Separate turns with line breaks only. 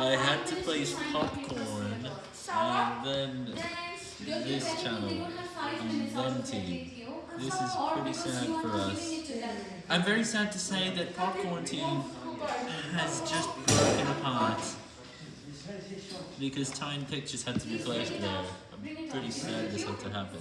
I had to place popcorn, and then this channel, and then team. This is pretty sad for us. I'm very sad to say that popcorn team has just broken apart because Time Pictures had to be placed there. I'm pretty sad this had to happen.